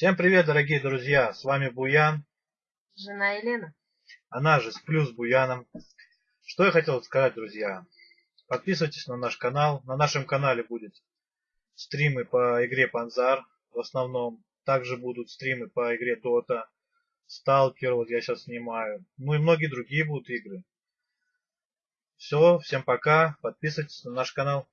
Всем привет, дорогие друзья! С вами Буян, Жена Елена. она же с Плюс Буяном. Что я хотел сказать, друзья. Подписывайтесь на наш канал. На нашем канале будут стримы по игре Панзар в основном. Также будут стримы по игре Дота, Сталкер, вот я сейчас снимаю. Ну и многие другие будут игры. Все, всем пока. Подписывайтесь на наш канал.